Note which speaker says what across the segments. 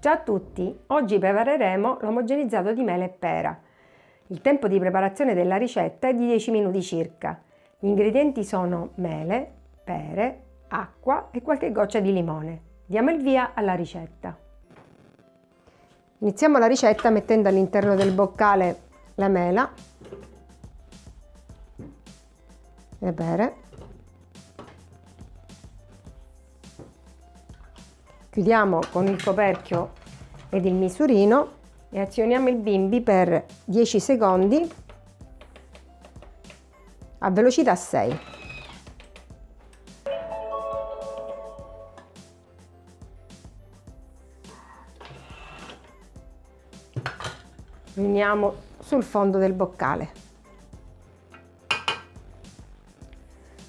Speaker 1: Ciao a tutti! Oggi prepareremo l'omogenizzato di mele e pera. Il tempo di preparazione della ricetta è di 10 minuti circa. Gli ingredienti sono mele, pere, acqua e qualche goccia di limone. Diamo il via alla ricetta. Iniziamo la ricetta mettendo all'interno del boccale la mela, le pere, chiudiamo con il coperchio ed il misurino e azioniamo il bimbi per 10 secondi a velocità 6. Riuniamo sul fondo del boccale.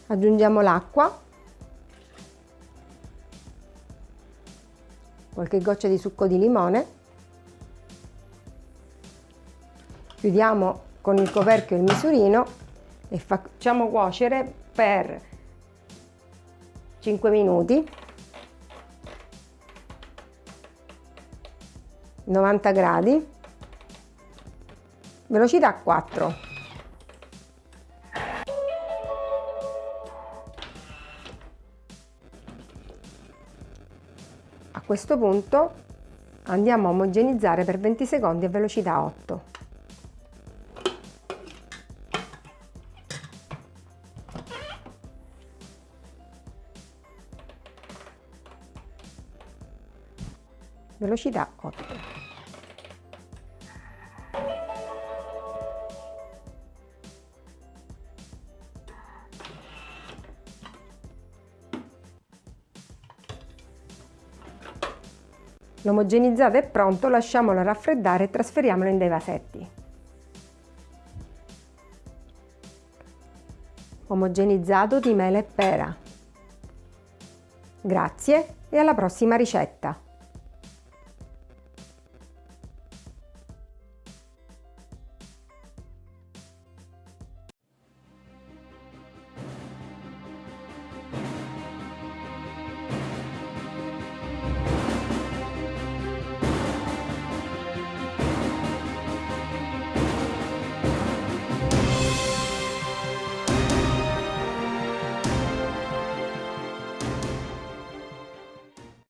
Speaker 1: Aggiungiamo l'acqua qualche goccia di succo di limone, chiudiamo con il coperchio il misurino e facciamo cuocere per 5 minuti. 90 gradi. Velocità 4 A questo punto andiamo a omogenizzare per 20 secondi a velocità 8. Velocità 8. L'omogenizzato è pronto, lasciamolo raffreddare e trasferiamolo in dei vasetti. Omogenizzato di mele e pera. Grazie e alla prossima ricetta!